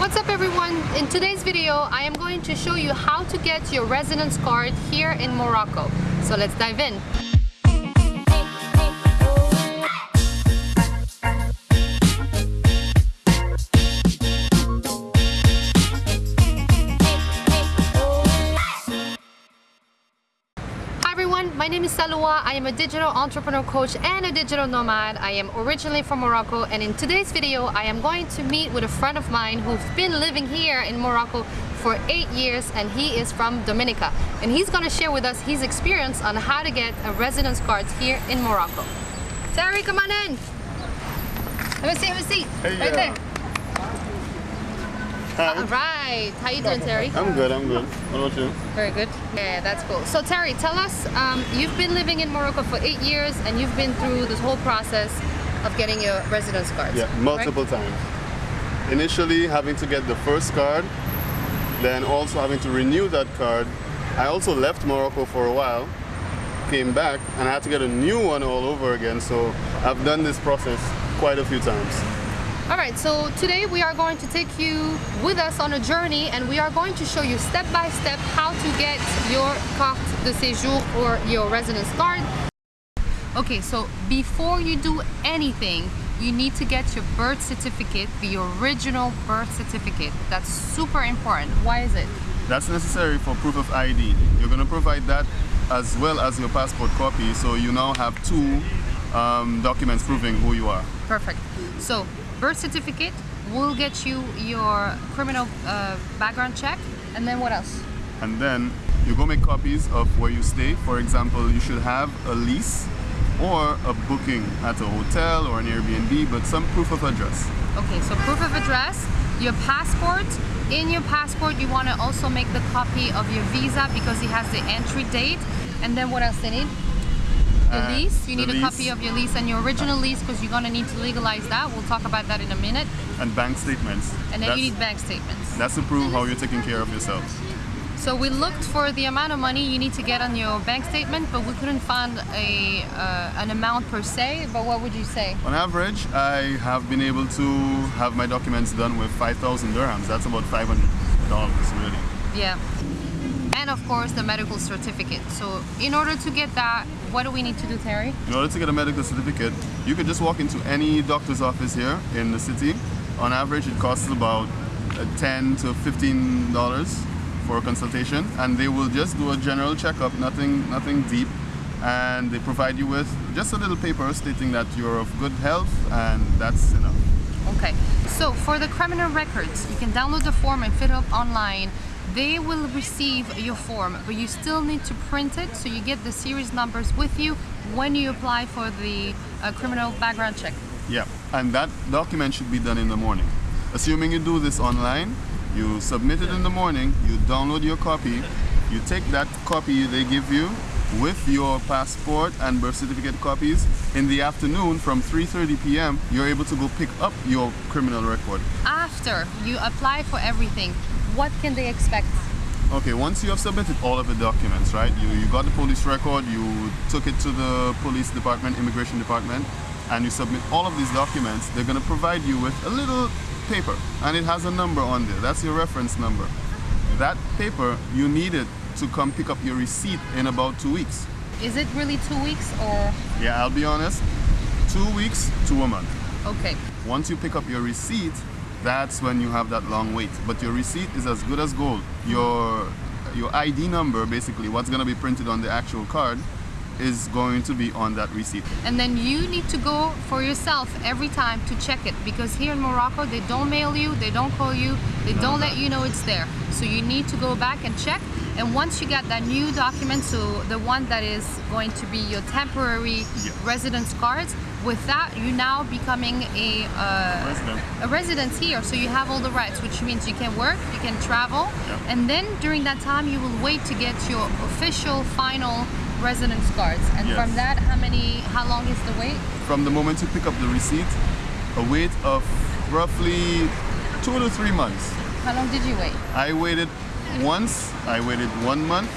What's up everyone? In today's video, I am going to show you how to get your residence card here in Morocco. So let's dive in. My name is Salwa. I am a digital entrepreneur coach and a digital nomad. I am originally from Morocco and in today's video I am going to meet with a friend of mine who's been living here in Morocco for eight years and he is from Dominica and he's going to share with us his experience on how to get a residence card here in Morocco. Terry, come on in. Have a seat, have a seat. Hey, right yeah. there. All right. How you doing, Terry? I'm good. I'm good. What about you? Very good. Yeah, that's cool. So, Terry, tell us. Um, you've been living in Morocco for eight years, and you've been through this whole process of getting your residence card. Yeah, multiple times. Initially, having to get the first card, then also having to renew that card. I also left Morocco for a while, came back, and I had to get a new one all over again. So, I've done this process quite a few times. Alright, so today we are going to take you with us on a journey and we are going to show you step by step how to get your carte de séjour or your residence card. Okay, so before you do anything, you need to get your birth certificate, the original birth certificate. That's super important. Why is it? That's necessary for proof of ID. You're going to provide that as well as your passport copy, so you now have two um, documents proving who you are. Perfect. So birth certificate will get you your criminal uh, background check and then what else? And then you go make copies of where you stay. For example, you should have a lease or a booking at a hotel or an Airbnb, but some proof of address. Okay, so proof of address, your passport. In your passport, you want to also make the copy of your visa because it has the entry date. And then what else they need? The lease, you need a lease. copy of your lease and your original lease because you're going to need to legalize that. We'll talk about that in a minute. And bank statements. And then that's, you need bank statements. That's to prove how you're taking care of yourself. So we looked for the amount of money you need to get on your bank statement, but we couldn't find a uh, an amount per se. But what would you say? On average, I have been able to have my documents done with 5,000 dirhams. That's about $500 really. Yeah and of course the medical certificate. So in order to get that, what do we need to do, Terry? In order to get a medical certificate, you could just walk into any doctor's office here in the city. On average, it costs about uh, 10 to 15 dollars for a consultation, and they will just do a general checkup, nothing, nothing deep, and they provide you with just a little paper stating that you're of good health, and that's enough. Okay, so for the criminal records, you can download the form and fill it up online they will receive your form but you still need to print it so you get the series numbers with you when you apply for the uh, criminal background check yeah and that document should be done in the morning assuming you do this online you submit it in the morning you download your copy you take that copy they give you with your passport and birth certificate copies in the afternoon from 3.30 p.m. you're able to go pick up your criminal record. After you apply for everything, what can they expect? Okay, once you have submitted all of the documents, right? You, you got the police record, you took it to the police department, immigration department, and you submit all of these documents, they're gonna provide you with a little paper, and it has a number on there. That's your reference number. That paper, you need it to come pick up your receipt in about two weeks. Is it really two weeks or? Yeah, I'll be honest, two weeks to a month. Okay. Once you pick up your receipt, that's when you have that long wait. But your receipt is as good as gold. Your your ID number, basically, what's gonna be printed on the actual card, is going to be on that receipt. And then you need to go for yourself every time to check it because here in Morocco they don't mail you, they don't call you, they no, don't no. let you know it's there. So you need to go back and check and once you get that new document, so the one that is going to be your temporary yeah. residence cards, with that you're now becoming a, uh, resident. a resident here. So you have all the rights, which means you can work, you can travel, yeah. and then during that time you will wait to get your official final residence cards. And yes. from that, how many, how long is the wait? From the moment you pick up the receipt, a wait of roughly two to three months. How long did you wait? I waited once I waited one month.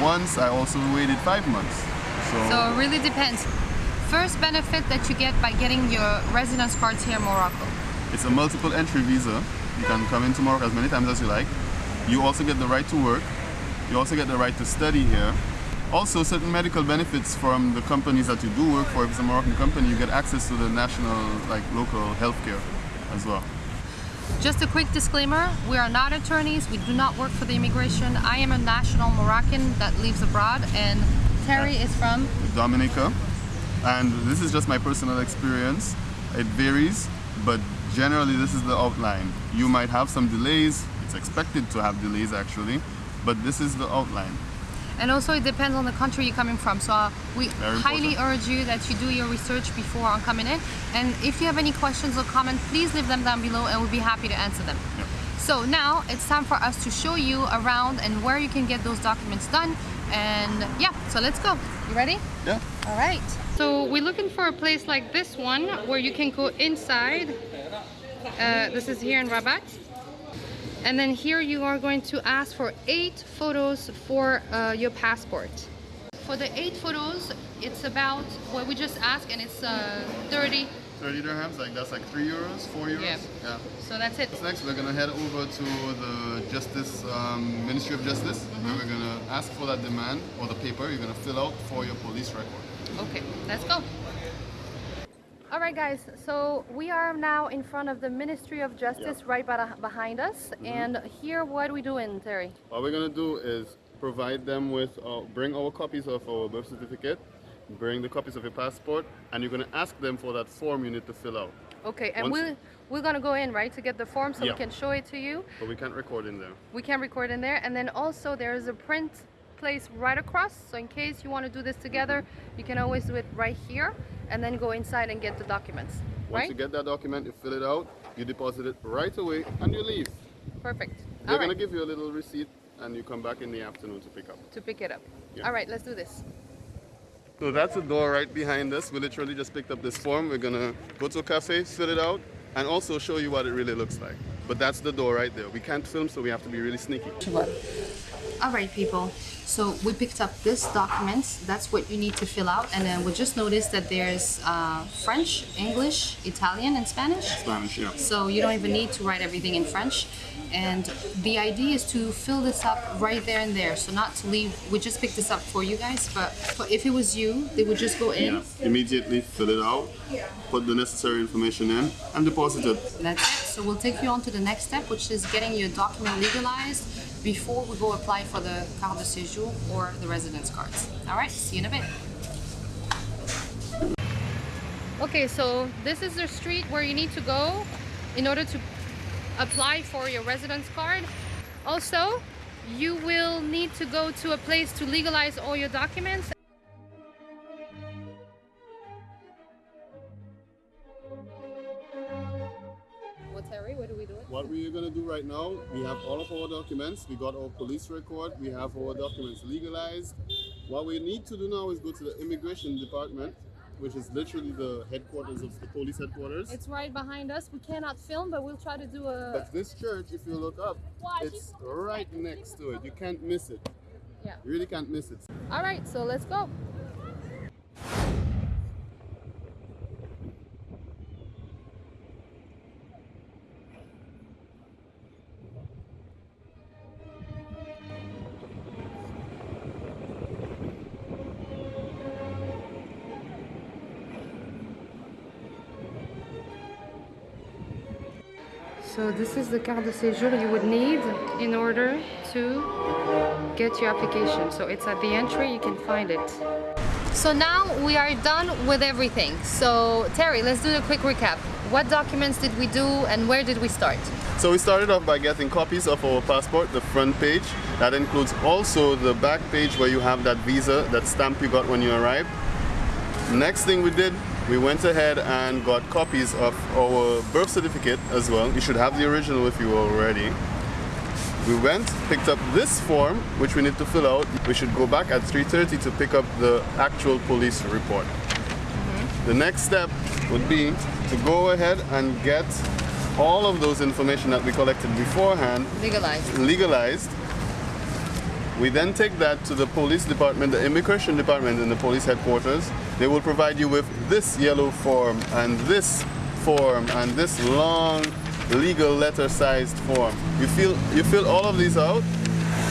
Once I also waited five months. So, so it really depends. First benefit that you get by getting your residence cards here in Morocco. It's a multiple entry visa. You can come into Morocco as many times as you like. You also get the right to work. You also get the right to study here. Also, certain medical benefits from the companies that you do work for. If it's a Moroccan company, you get access to the national, like local healthcare as well. Just a quick disclaimer, we are not attorneys, we do not work for the immigration. I am a national Moroccan that lives abroad and Terry is from? Dominica. And this is just my personal experience. It varies, but generally this is the outline. You might have some delays, it's expected to have delays actually, but this is the outline. And also it depends on the country you're coming from. So uh, we highly urge you that you do your research before on coming in. And if you have any questions or comments, please leave them down below and we'll be happy to answer them. Yep. So now it's time for us to show you around and where you can get those documents done. And yeah, so let's go. You ready? Yeah. All right. So we're looking for a place like this one where you can go inside. Uh, this is here in Rabat and then here you are going to ask for eight photos for uh, your passport. For the eight photos it's about what we just asked and it's uh, 30 30 dirhams like that's like three euros four euros? Yeah, yeah. so that's it. Next? We're gonna head over to the justice um, ministry of justice. Mm -hmm. and we're gonna ask for that demand or the paper you're gonna fill out for your police record. Okay let's go all right, guys, so we are now in front of the Ministry of Justice right behind us. Mm -hmm. And here, what are we doing, Terry? What we're going to do is provide them with, uh, bring our copies of our birth certificate, bring the copies of your passport, and you're going to ask them for that form you need to fill out. Okay, and we're, we're going to go in, right, to get the form so yeah. we can show it to you. But we can't record in there. We can't record in there. And then also there is a print place right across. So in case you want to do this together, you can always do it right here and then go inside and get the documents. Once right? you get that document, you fill it out, you deposit it right away, and you leave. Perfect. They're going to give you a little receipt, and you come back in the afternoon to pick up. To pick it up. Yeah. All right, let's do this. So that's the door right behind us. We literally just picked up this form. We're going to go to a cafe, fill it out, and also show you what it really looks like. But that's the door right there. We can't film, so we have to be really sneaky. All right, people. So we picked up this document. That's what you need to fill out. And then we just noticed that there's uh, French, English, Italian, and Spanish. Spanish, yeah. So you don't even need to write everything in French. And the idea is to fill this up right there and there. So not to leave, we just picked this up for you guys, but if it was you, they would just go in. Yeah. Immediately fill it out, put the necessary information in, and deposit it. That's it. So we'll take you on to the next step, which is getting your document legalized before we go apply for the carte de séjour or the residence cards. All right, see you in a bit. Okay, so this is the street where you need to go in order to apply for your residence card. Also, you will need to go to a place to legalize all your documents What we're going to do right now, we have all of our documents. We got our police record. We have our documents legalized. What we need to do now is go to the immigration department, which is literally the headquarters of the police headquarters. It's right behind us. We cannot film, but we'll try to do a... But this church, if you look up, it's right next to it. You can't miss it. Yeah. You really can't miss it. All right, so let's go. So this is the carte de séjour you would need in order to get your application. So it's at the entry, you can find it. So now we are done with everything. So Terry, let's do a quick recap. What documents did we do and where did we start? So we started off by getting copies of our passport, the front page. That includes also the back page where you have that visa, that stamp you got when you arrived. Next thing we did we went ahead and got copies of our birth certificate as well. You should have the original with you already. We went, picked up this form, which we need to fill out. We should go back at 3.30 to pick up the actual police report. Mm -hmm. The next step would be to go ahead and get all of those information that we collected beforehand legalized. legalized we then take that to the police department, the immigration department in the police headquarters. They will provide you with this yellow form and this form and this long legal letter-sized form. You fill you fill all of these out,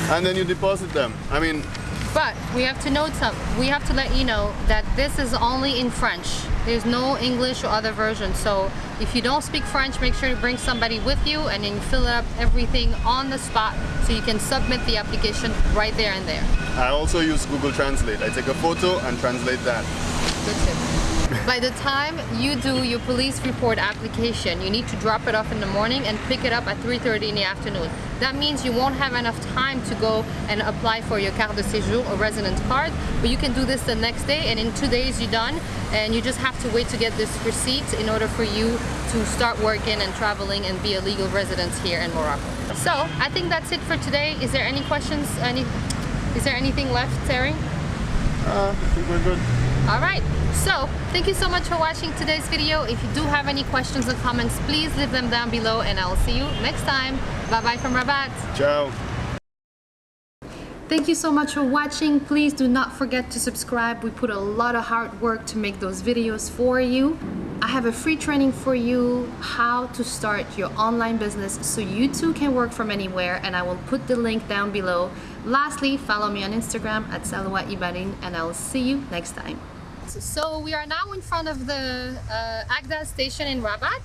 and then you deposit them. I mean, But we have to note some. We have to let you know that this is only in French. There's no English or other version. So if you don't speak French, make sure to bring somebody with you and then you fill up everything on the spot so you can submit the application right there and there. I also use Google Translate. I take a photo and translate that. Tip. By the time you do your police report application, you need to drop it off in the morning and pick it up at 3.30 in the afternoon. That means you won't have enough time to go and apply for your carte de séjour or resident card, but you can do this the next day and in two days you're done and you just have to wait to get this receipt in order for you to start working and traveling and be a legal resident here in Morocco. So I think that's it for today. Is there any questions? Any, is there anything left, Terry? Uh, I think we're good. All right, so thank you so much for watching today's video. If you do have any questions or comments, please leave them down below and I'll see you next time. Bye-bye from Rabat. Ciao. Thank you so much for watching. Please do not forget to subscribe. We put a lot of hard work to make those videos for you. I have a free training for you how to start your online business so you too can work from anywhere and I will put the link down below. Lastly, follow me on Instagram at Salwa Ibarin and I'll see you next time. So we are now in front of the uh, Agdal station in Rabat.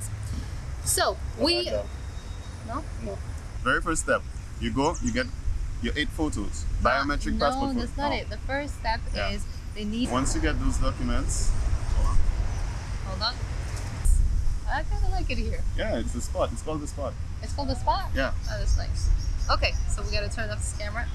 So we... Agdal. No? No. Very first step, you go, you get your eight photos, biometric no, passport. that's photo. not it. The first step Yeah. is they need... Once you get those documents, Hold on. I kind of like it here. yeah, it's the spot. It's called the spot. It's called the spot? Yeah. Oh, that's nice. Okay, so we gotta turn off this camera.